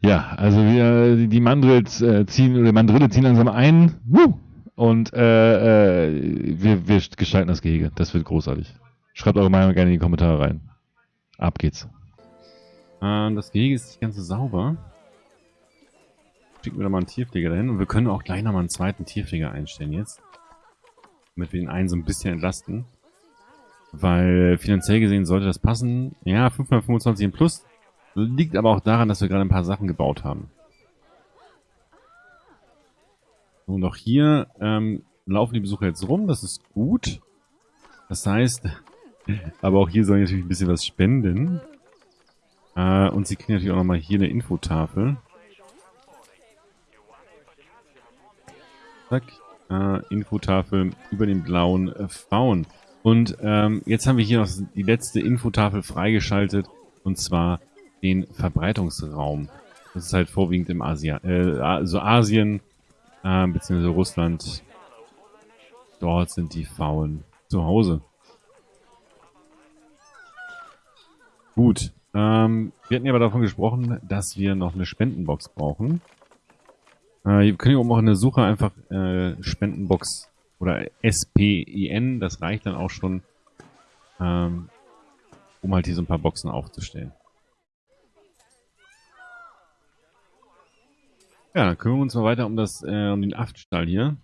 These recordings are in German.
Ja, also wir, die Mandrills äh, ziehen, oder Mandrille ziehen langsam ein. Woo! Und äh, äh, wir, wir gestalten das Gehege. Das wird großartig. Schreibt eure Meinung gerne in die Kommentare rein. Ab geht's. Äh, das Gehege ist nicht ganz so sauber. Schicken wir da mal einen Tierpfleger dahin. Und wir können auch gleich nochmal einen zweiten Tierpfleger einstellen jetzt. Damit wir den einen so ein bisschen entlasten. Weil finanziell gesehen sollte das passen. Ja, 525 im Plus. Liegt aber auch daran, dass wir gerade ein paar Sachen gebaut haben. Und auch hier ähm, laufen die Besucher jetzt rum. Das ist gut. Das heißt, aber auch hier sollen natürlich ein bisschen was spenden. Äh, und sie kriegen natürlich auch nochmal hier eine Infotafel. Zack. Äh, Infotafel über den blauen äh, Faun. Und ähm, jetzt haben wir hier noch die letzte Infotafel freigeschaltet. Und zwar den Verbreitungsraum. Das ist halt vorwiegend im Asien, äh, also Asien, äh, beziehungsweise Russland. Dort sind die Faulen zu Hause. Gut. Ähm, wir hatten ja aber davon gesprochen, dass wir noch eine Spendenbox brauchen. Äh, wir können hier oben auch in der Suche einfach äh, Spendenbox oder SPIN, das reicht dann auch schon, ähm, um halt hier so ein paar Boxen aufzustellen. Ja, dann kümmern wir uns mal weiter um das, äh, um den Aftstall hier.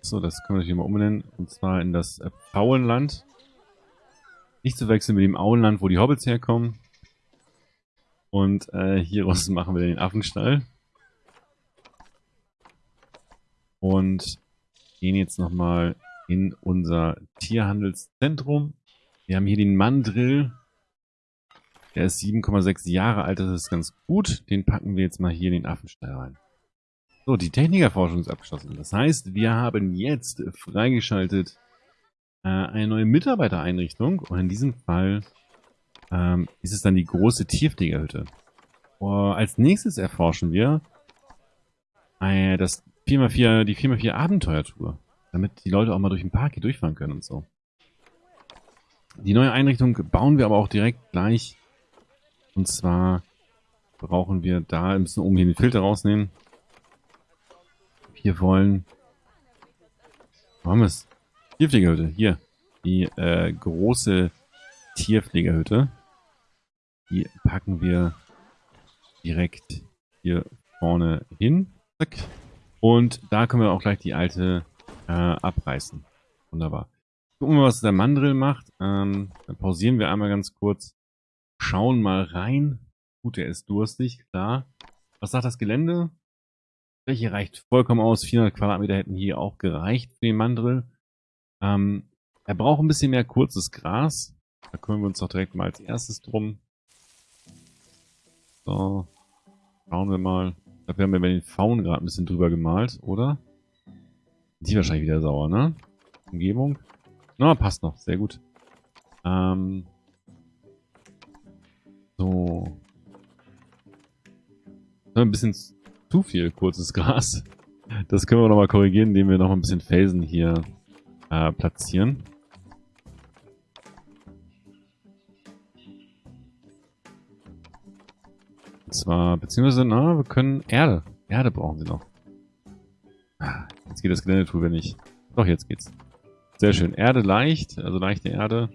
So, das können wir natürlich mal umbenennen. Und zwar in das äh. Nicht zu wechseln mit dem Auenland, wo die Hobbits herkommen. Und äh, hieraus machen wir den Affenstall. Und gehen jetzt nochmal in unser Tierhandelszentrum. Wir haben hier den Mandrill. Der ist 7,6 Jahre alt, das ist ganz gut. Den packen wir jetzt mal hier in den Affenstall rein. So, die Technikerforschung ist abgeschlossen. Das heißt, wir haben jetzt freigeschaltet äh, eine neue Mitarbeitereinrichtung. Und in diesem Fall ähm, ist es dann die große Tierpflegerhütte. Uh, als nächstes erforschen wir äh, das 4x4, die 4x4 Abenteuertour. Damit die Leute auch mal durch den Park hier durchfahren können und so. Die neue Einrichtung bauen wir aber auch direkt gleich und zwar brauchen wir da, wir müssen oben hier den Filter rausnehmen. Wir wollen, wo haben wir es? Tierpflegerhütte, hier. Die äh, große Tierpflegerhütte. Die packen wir direkt hier vorne hin. Und da können wir auch gleich die alte äh, abreißen. Wunderbar. Gucken wir, was der Mandrill macht. Ähm, dann pausieren wir einmal ganz kurz schauen mal rein. Gut, er ist durstig, klar. Was sagt das Gelände? Fläche reicht vollkommen aus. 400 Quadratmeter hätten hier auch gereicht für den Mandrill. Ähm, er braucht ein bisschen mehr kurzes Gras. Da kümmern wir uns doch direkt mal als erstes drum. So. Schauen wir mal. Da haben wir den Faun gerade ein bisschen drüber gemalt, oder? Die wahrscheinlich wieder sauer, ne? Umgebung. Na, passt noch. Sehr gut. Ähm, so. Ein bisschen zu viel kurzes Gras. Das können wir nochmal korrigieren, indem wir noch ein bisschen Felsen hier äh, platzieren. Und zwar, beziehungsweise, na, wir können Erde. Erde brauchen sie noch. Ah, jetzt geht das Geländetool, wenn nicht. Doch, jetzt geht's. Sehr schön. Erde leicht, also leichte Erde.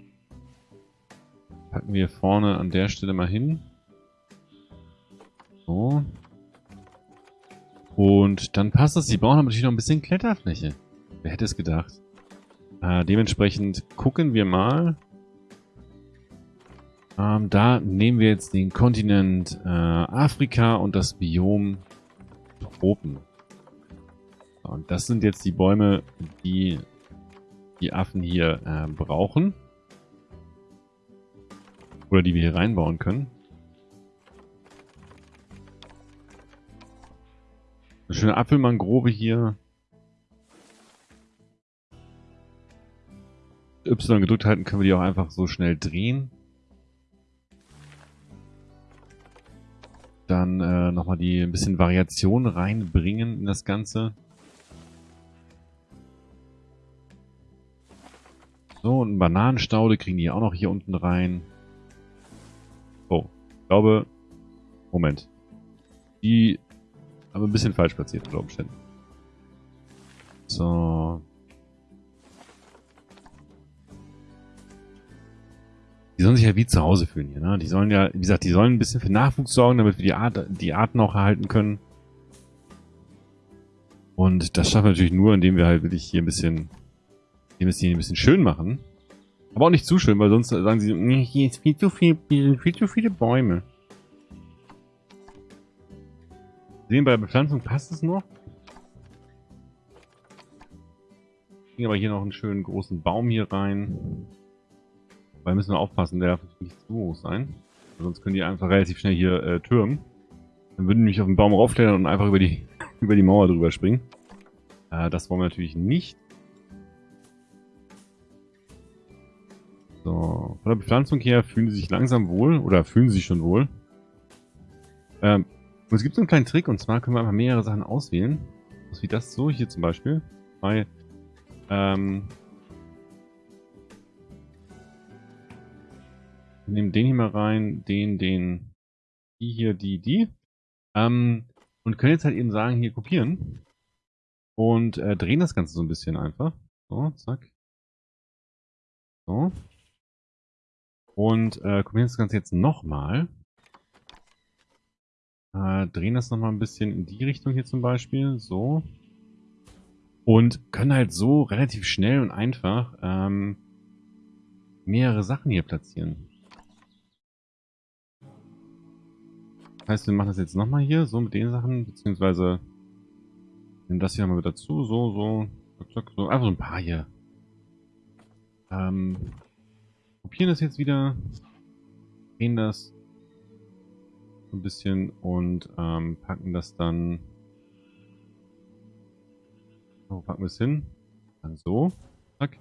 Packen wir vorne an der Stelle mal hin. So. Und dann passt das. Sie brauchen aber natürlich noch ein bisschen Kletterfläche. Wer hätte es gedacht? Äh, dementsprechend gucken wir mal. Ähm, da nehmen wir jetzt den Kontinent äh, Afrika und das Biom Tropen. Und das sind jetzt die Bäume, die die Affen hier äh, brauchen. Oder die wir hier reinbauen können. Eine schöne Apfelmangrove hier. Y gedrückt halten, können wir die auch einfach so schnell drehen. Dann äh, nochmal die ein bisschen Variation reinbringen in das Ganze. So, und Bananenstaude kriegen die auch noch hier unten rein. Glaube, Moment. Die haben ein bisschen falsch platziert unter Umständen. So. Die sollen sich ja wie zu Hause fühlen hier, ne? Die sollen ja, wie gesagt, die sollen ein bisschen für Nachwuchs sorgen, damit wir die, Art, die Arten auch erhalten können. Und das schaffen wir natürlich nur, indem wir halt wirklich hier ein bisschen, hier ein bisschen schön machen. Aber auch nicht zu schön, weil sonst sagen sie, hier ist viel zu viel, viel zu viele Bäume. Sehen, bei der Bepflanzung passt es noch. Kriegen aber hier noch einen schönen großen Baum hier rein. Weil müssen wir aufpassen, der darf nicht zu hoch sein. Sonst können die einfach relativ schnell hier äh, türmen. Dann würden die mich auf den Baum raufklettern und einfach über die, über die Mauer drüber springen. Äh, das wollen wir natürlich nicht. Von der Bepflanzung her fühlen sie sich langsam wohl oder fühlen sie sich schon wohl. Ähm, es gibt so einen kleinen Trick und zwar können wir einfach mehrere Sachen auswählen. Was wie das so hier zum Beispiel. Bei ähm, wir nehmen den hier mal rein, den, den, die hier, die, die. Ähm, und können jetzt halt eben sagen, hier kopieren. Und äh, drehen das Ganze so ein bisschen einfach. So, zack. So. Und äh, kopieren das Ganze jetzt nochmal. Äh, drehen das nochmal ein bisschen in die Richtung hier zum Beispiel. So. Und können halt so relativ schnell und einfach ähm, mehrere Sachen hier platzieren. Das heißt, wir machen das jetzt nochmal hier, so mit den Sachen, beziehungsweise nehmen das hier mal mit dazu, so, so, so, einfach so ein paar hier. Ähm, kopieren das jetzt wieder, drehen das ein bisschen und ähm, packen das dann, wo packen wir es hin? Dann so, zack.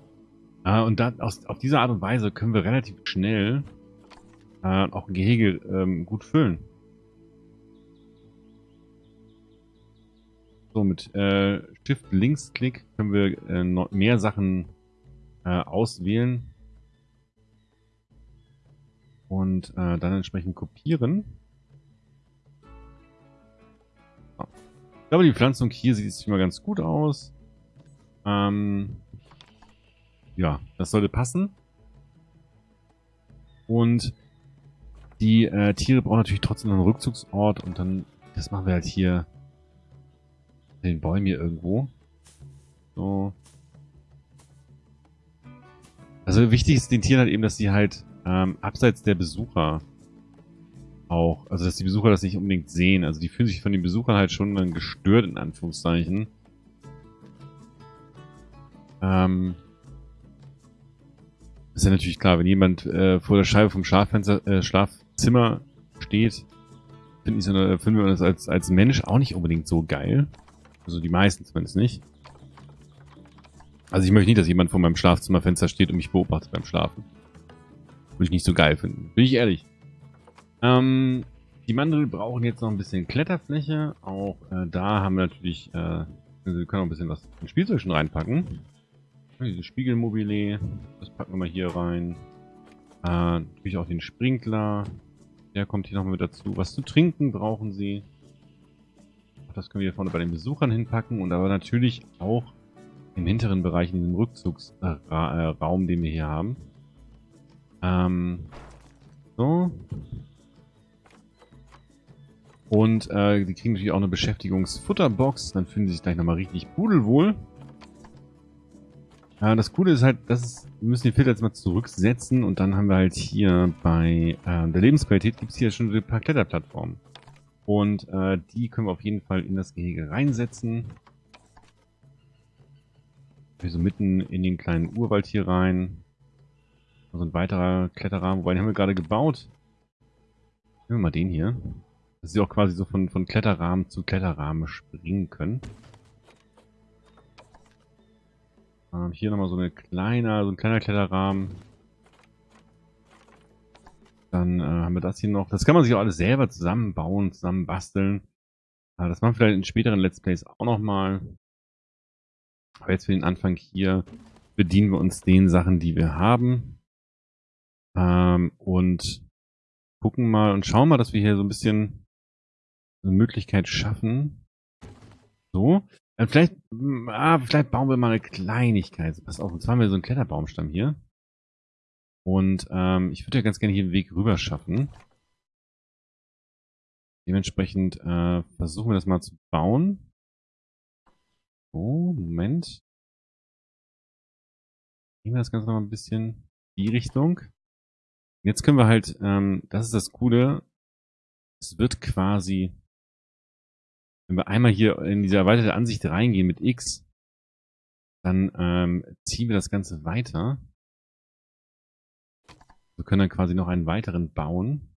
Äh, und dann aus, auf diese Art und Weise können wir relativ schnell äh, auch ein Gehege ähm, gut füllen. So, mit äh, Shift-Linksklick können wir äh, mehr Sachen äh, auswählen. Und äh, dann entsprechend kopieren. Ich glaube, die Pflanzung hier sieht jetzt mal ganz gut aus. Ähm, ja, das sollte passen. Und die äh, Tiere brauchen natürlich trotzdem einen Rückzugsort und dann, das machen wir halt hier den Bäumen hier irgendwo. So. Also wichtig ist den Tieren halt eben, dass sie halt ähm, abseits der Besucher auch, also dass die Besucher das nicht unbedingt sehen. Also die fühlen sich von den Besuchern halt schon dann gestört, in Anführungszeichen. Ähm, ist ja natürlich klar, wenn jemand äh, vor der Scheibe vom Schlaffenster, äh, Schlafzimmer steht, finden, ich, finden wir das als, als Mensch auch nicht unbedingt so geil. Also die meisten zumindest nicht. Also ich möchte nicht, dass jemand vor meinem Schlafzimmerfenster steht und mich beobachtet beim Schlafen. Würde ich nicht so geil finden. Bin ich ehrlich. Ähm, die Mandel brauchen jetzt noch ein bisschen Kletterfläche. Auch äh, da haben wir natürlich, äh, wir können auch ein bisschen was in Spielzeug schon reinpacken. Diese Spiegelmobile, das packen wir mal hier rein. Äh, natürlich auch den Sprinkler. Der kommt hier nochmal mit dazu. Was zu trinken brauchen sie. Das können wir hier vorne bei den Besuchern hinpacken und aber natürlich auch im hinteren Bereich in diesem Rückzugsraum, den wir hier haben. Ähm, so. Und äh, die kriegen natürlich auch eine Beschäftigungsfutterbox. Dann fühlen sie sich gleich nochmal richtig pudelwohl. Äh, das Coole ist halt, dass wir müssen den Filter jetzt mal zurücksetzen und dann haben wir halt hier bei äh, der Lebensqualität gibt es hier schon ein paar Kletterplattformen. Und äh, die können wir auf jeden Fall in das Gehege reinsetzen. Wir so mitten in den kleinen Urwald hier rein. Also ein weiterer Kletterrahmen. Wobei, den haben wir gerade gebaut. Nehmen wir mal den hier. Dass sie auch quasi so von, von Kletterrahmen zu Kletterrahmen springen können. Ähm, hier nochmal so eine kleine, so ein kleiner Kletterrahmen. Dann äh, haben wir das hier noch. Das kann man sich auch alles selber zusammenbauen, zusammen basteln. Äh, das machen wir vielleicht in späteren Let's Plays auch nochmal. Aber jetzt für den Anfang hier bedienen wir uns den Sachen, die wir haben. Ähm, und gucken mal und schauen mal, dass wir hier so ein bisschen eine Möglichkeit schaffen. So. Äh, vielleicht, ah, vielleicht bauen wir mal eine Kleinigkeit. Pass auf, und zwar haben wir so einen Kletterbaumstamm hier. Und ähm, ich würde ja ganz gerne hier einen Weg rüber schaffen. Dementsprechend äh, versuchen wir das mal zu bauen. So, Moment. Gehen wir das Ganze noch mal ein bisschen in die Richtung. Jetzt können wir halt, ähm, das ist das Coole, es wird quasi, wenn wir einmal hier in diese erweiterte Ansicht reingehen mit X, dann ähm, ziehen wir das Ganze weiter. Wir können dann quasi noch einen weiteren bauen.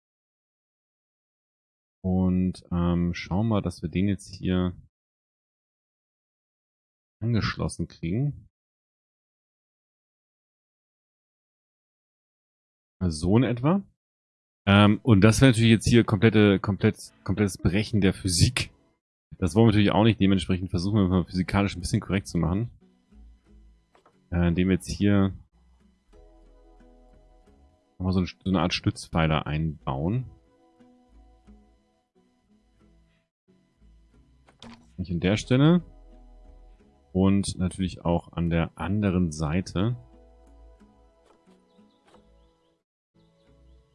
Und ähm, schauen wir, dass wir den jetzt hier angeschlossen kriegen. So in etwa. Ähm, und das wäre natürlich jetzt hier komplette, komplett, komplettes Brechen der Physik. Das wollen wir natürlich auch nicht. Dementsprechend versuchen wir mal physikalisch ein bisschen korrekt zu machen. Äh, indem wir jetzt hier nochmal so, ein, so eine Art Stützpfeiler einbauen. Nicht an der Stelle. Und natürlich auch an der anderen Seite.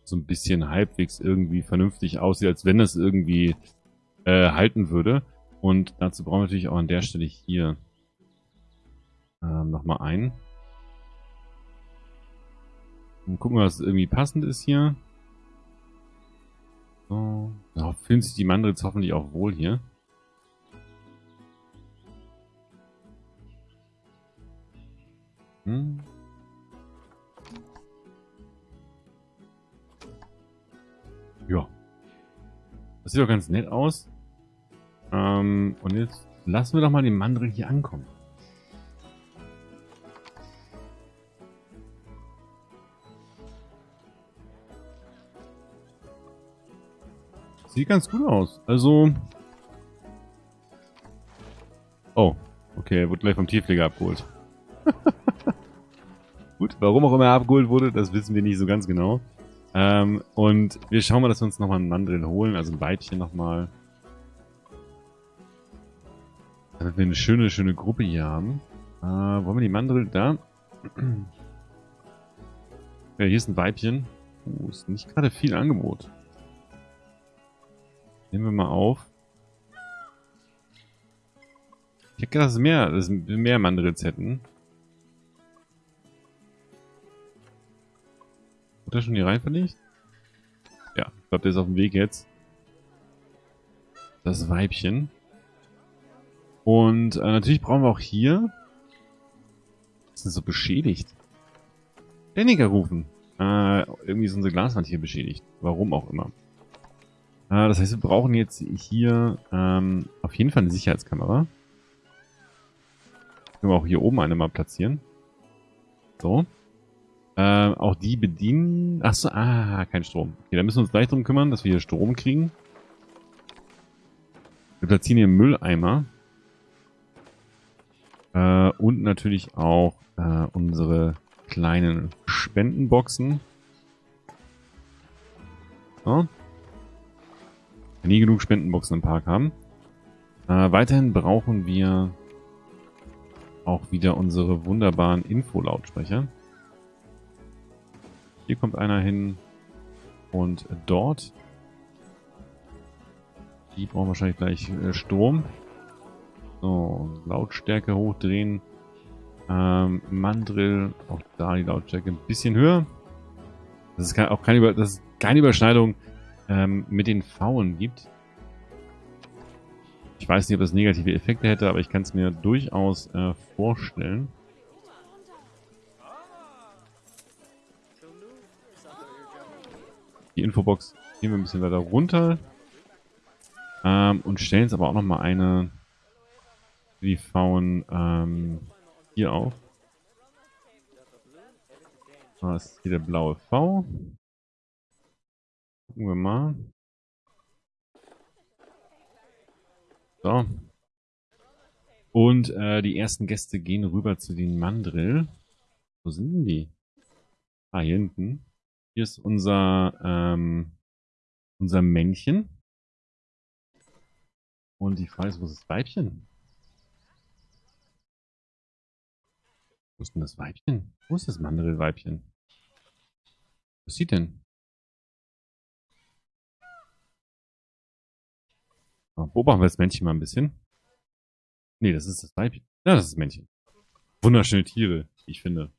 So ein bisschen halbwegs irgendwie vernünftig aussieht, als wenn das irgendwie äh, halten würde. Und dazu brauchen wir natürlich auch an der Stelle hier ähm, nochmal ein. Und gucken, was irgendwie passend ist hier. So. Da fühlen sich die Mandrils hoffentlich auch wohl hier. Hm. Das sieht doch ganz nett aus. Ähm, und jetzt lassen wir doch mal den Mandril hier ankommen. Sieht ganz gut aus. Also... Oh, okay, er wurde gleich vom Tierpfleger abgeholt. gut, warum auch immer er abgeholt wurde, das wissen wir nicht so ganz genau. Ähm, und wir schauen mal, dass wir uns nochmal einen Mandrill holen, also ein Weibchen nochmal. Damit wir eine schöne, schöne Gruppe hier haben. Äh, wollen wir die Mandrill da? ja, hier ist ein Weibchen. Uh, ist nicht gerade viel Angebot. Nehmen wir mal auf. Ich hätte gedacht, dass mehr, dass wir mehr Mandrills hätten. Hat er schon hier rein verlegt? Ja, ich glaube, der ist auf dem Weg jetzt. Das Weibchen. Und äh, natürlich brauchen wir auch hier... Das ist so beschädigt. Techniker rufen. Äh, irgendwie ist unsere Glaswand hier beschädigt. Warum auch immer. Äh, das heißt, wir brauchen jetzt hier ähm, auf jeden Fall eine Sicherheitskamera. Können wir auch hier oben eine mal platzieren. So. Ähm, auch die bedienen... Achso, ah, kein Strom. Okay, da müssen wir uns gleich drum kümmern, dass wir hier Strom kriegen. Wir platzieren hier Mülleimer. Äh, und natürlich auch äh, unsere kleinen Spendenboxen. So. Nie genug Spendenboxen im Park haben. Äh, weiterhin brauchen wir auch wieder unsere wunderbaren Info-Lautsprecher. Hier kommt einer hin. Und dort. Die brauchen wahrscheinlich gleich äh, Strom. So, Lautstärke hochdrehen. Ähm, Mandrill, auch da die Lautstärke ein bisschen höher. Das ist auch keine, Über das keine Überschneidung ähm, mit den Pfauen gibt. Ich weiß nicht, ob das negative Effekte hätte, aber ich kann es mir durchaus äh, vorstellen. Die Infobox gehen wir ein bisschen weiter runter. Ähm, und stellen jetzt aber auch nochmal eine die Faun ähm, hier auf. Da ist hier der blaue V. Gucken wir mal. So. Und äh, die ersten Gäste gehen rüber zu den Mandrill. Wo sind die? Ah, hier hinten. Hier ist unser, ähm, unser Männchen. Und die Frage ist, wo ist das Weibchen? Wo ist denn das Weibchen? Wo ist das Mandelweibchen? Was sieht denn? Beobachten wir das Männchen mal ein bisschen. Nee, das ist das Weibchen. Ja, das ist das Männchen. Wunderschöne Tiere, ich finde.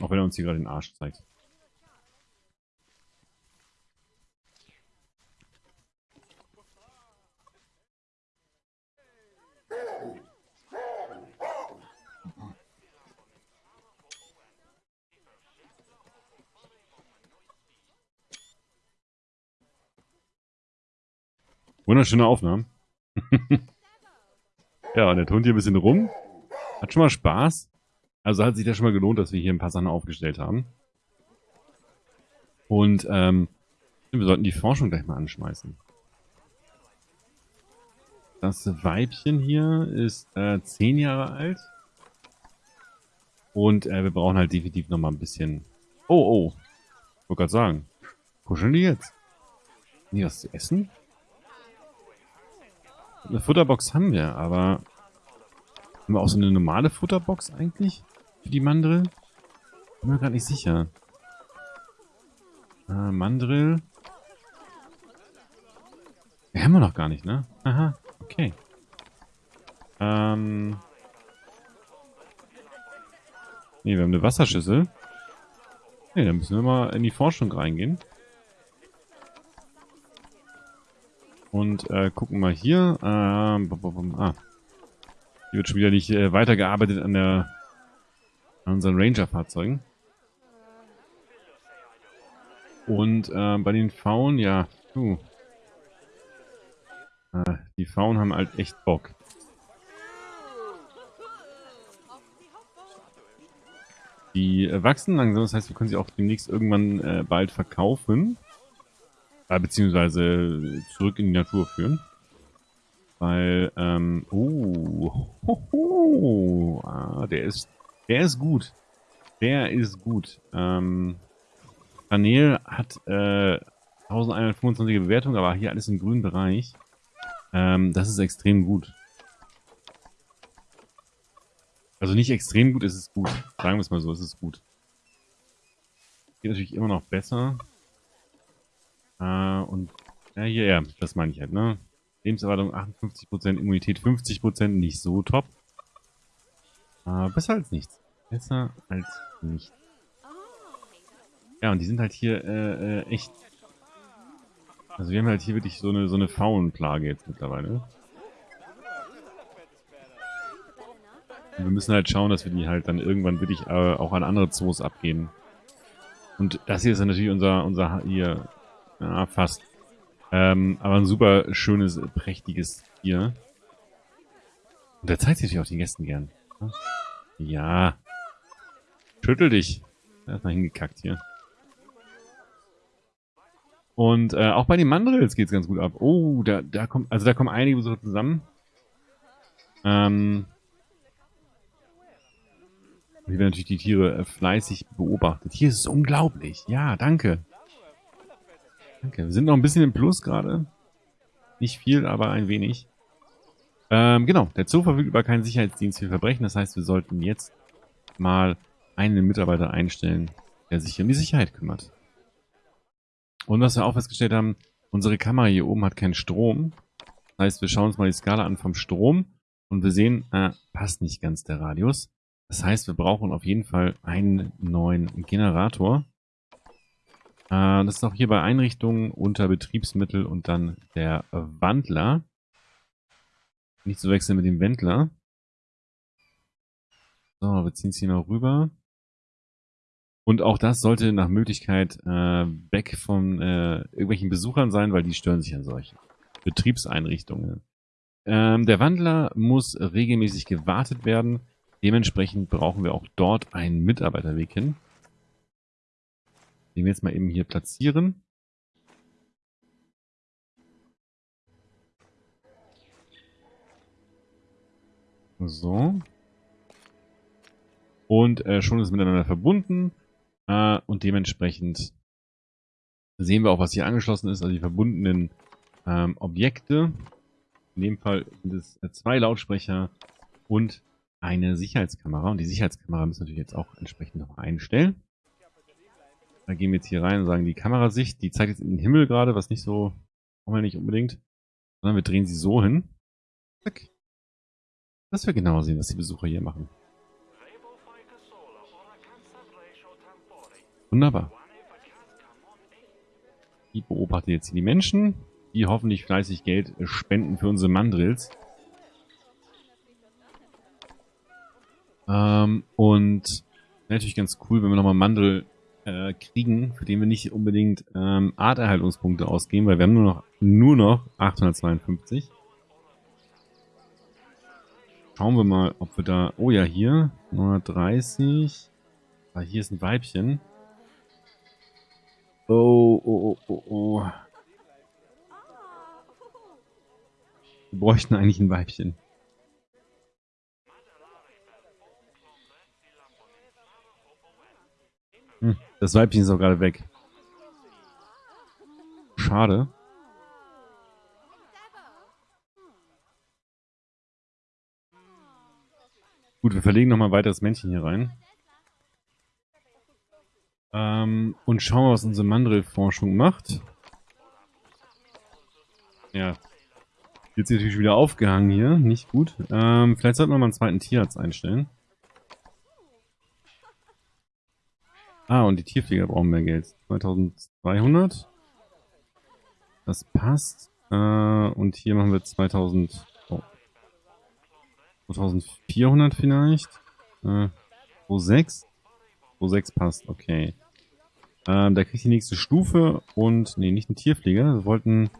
Auch wenn er uns hier gerade den Arsch zeigt. Wunderschöne Aufnahmen. ja, und der turnt hier ein bisschen rum. Hat schon mal Spaß. Also hat sich das schon mal gelohnt, dass wir hier ein paar Sachen aufgestellt haben. Und ähm, wir sollten die Forschung gleich mal anschmeißen. Das Weibchen hier ist äh, zehn Jahre alt. Und äh, wir brauchen halt definitiv noch mal ein bisschen... Oh, oh. Ich wollte gerade sagen. Kuscheln die jetzt? Nee, was zu essen? Eine Futterbox haben wir, aber... Haben wir auch so eine normale Futterbox eigentlich? Für die Mandrill? Bin mir gerade nicht sicher. Äh, Mandrill. Die haben wir noch gar nicht, ne? Aha, okay. Ähm... Ne, wir haben eine Wasserschüssel. Ne, dann müssen wir mal in die Forschung reingehen. Und äh, gucken mal hier. Ähm, ah. Hier wird schon wieder nicht äh, weitergearbeitet an der an unseren Ranger-Fahrzeugen. Und äh, bei den Faun, ja, du. Äh, die Faun haben halt echt Bock. Die äh, wachsen langsam, das heißt, wir können sie auch demnächst irgendwann äh, bald verkaufen. Äh, beziehungsweise zurück in die Natur führen. Weil, ähm, oh, hoho, ah, der ist, der ist gut. Der ist gut. Ähm, Panel hat äh, 1125 Bewertung, aber hier alles im grünen Bereich. Ähm, das ist extrem gut. Also nicht extrem gut, es ist gut. Sagen wir es mal so, es ist gut. Geht natürlich immer noch besser. Äh, und ja, hier, ja, das meine ich halt, ne? Lebenserwartung 58%, Immunität 50%, nicht so top. Äh, besser als nichts. Besser als nichts. Ja, und die sind halt hier äh, äh, echt... Also wir haben halt hier wirklich so eine, so eine Faunplage jetzt mittlerweile. Und wir müssen halt schauen, dass wir die halt dann irgendwann wirklich äh, auch an andere Zoos abgeben. Und das hier ist natürlich unser, unser hier, ja, fast. Ähm, aber ein super schönes, prächtiges Tier. Und der zeigt sich auch den Gästen gern. Ja. Schüttel dich. Erstmal hingekackt hier. Und äh, auch bei den Mandrills geht's ganz gut ab. Oh, da, da kommt, also da kommen einige Besucher zusammen. Ähm, hier werden natürlich die Tiere äh, fleißig beobachtet. Hier ist es unglaublich. Ja, danke. Danke. Wir sind noch ein bisschen im Plus gerade. Nicht viel, aber ein wenig. Ähm, genau. Der Zoo verfügt über keinen Sicherheitsdienst für Verbrechen. Das heißt, wir sollten jetzt mal einen Mitarbeiter einstellen, der sich um die Sicherheit kümmert. Und was wir auch festgestellt haben, unsere Kamera hier oben hat keinen Strom. Das heißt, wir schauen uns mal die Skala an vom Strom und wir sehen, äh, passt nicht ganz der Radius. Das heißt, wir brauchen auf jeden Fall einen neuen Generator. Äh, das ist auch hier bei Einrichtungen unter Betriebsmittel und dann der Wandler. Nicht zu wechseln mit dem Wendler. So, wir ziehen es hier noch rüber. Und auch das sollte nach Möglichkeit äh, weg von äh, irgendwelchen Besuchern sein, weil die stören sich an solchen Betriebseinrichtungen. Ähm, der Wandler muss regelmäßig gewartet werden. Dementsprechend brauchen wir auch dort einen Mitarbeiterweg hin den wir jetzt mal eben hier platzieren. So. Und äh, schon ist es miteinander verbunden. Äh, und dementsprechend sehen wir auch, was hier angeschlossen ist, also die verbundenen ähm, Objekte. In dem Fall sind es äh, zwei Lautsprecher und eine Sicherheitskamera. Und die Sicherheitskamera müssen wir natürlich jetzt auch entsprechend noch einstellen. Da gehen wir jetzt hier rein und sagen, die Kamerasicht, die zeigt jetzt in den Himmel gerade, was nicht so, brauchen wir nicht unbedingt. Sondern wir drehen sie so hin. Zack. Dass wir genau sehen, was die Besucher hier machen. Wunderbar. Die beobachten jetzt die Menschen, die hoffentlich fleißig Geld spenden für unsere Mandrills. Ähm, und natürlich ganz cool, wenn wir nochmal Mandel äh, kriegen, für den wir nicht unbedingt ähm, Arterhaltungspunkte ausgeben, weil wir haben nur noch, nur noch 852. Schauen wir mal, ob wir da... Oh ja, hier 930. Ah, hier ist ein Weibchen. Oh, oh, oh, oh, oh. Wir bräuchten eigentlich ein Weibchen. Hm, das Weibchen ist auch gerade weg. Schade. Gut, wir verlegen nochmal ein weiteres Männchen hier rein. Ähm, und schauen wir, was unsere Mandrill-Forschung macht. Ja. Jetzt natürlich wieder aufgehangen hier. Nicht gut. Ähm, vielleicht sollten wir mal einen zweiten Tierarzt einstellen. Ah, und die Tierpfleger brauchen mehr Geld. 2200. Das passt. Äh, und hier machen wir 2000... Oh. 2400 vielleicht. Äh, 26. 26 passt, okay. Ähm, da kriegt die nächste Stufe und, nee, nicht einen Tierpfleger. Wir wollten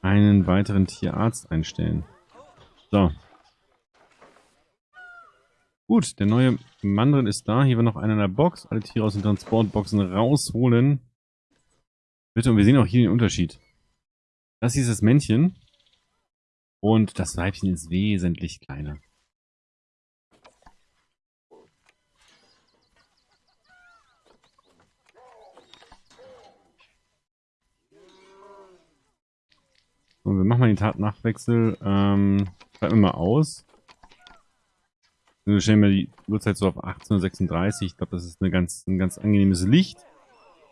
einen weiteren Tierarzt einstellen. So. Gut, der neue Mandrin ist da. Hier war noch einer in der Box. Alle Tiere aus den Transportboxen rausholen. Bitte, und wir sehen auch hier den Unterschied. Das hier ist das Männchen. Und das Weibchen ist wesentlich kleiner. So, wir machen mal den Tatnachtwechsel. Ähm, schreiben wir mal aus. Wir stellen wir die Uhrzeit so auf 18.36 Ich glaube, das ist eine ganz, ein ganz angenehmes Licht.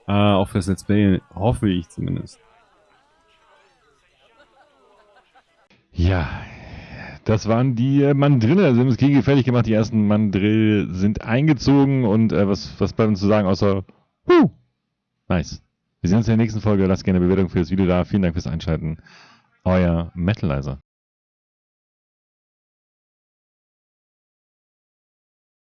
Äh, auch fürs Let's Play, hoffe ich zumindest. Ja, das waren die äh, Mandrille. Also wir haben das Kriege fertig gemacht. Die ersten Mandrill sind eingezogen. Und äh, was, was bleibt uns zu sagen, außer Huh! Nice. Wir sehen uns in der nächsten Folge. Lasst gerne eine Bewertung für das Video da. Vielen Dank fürs Einschalten. Euer Metalizer.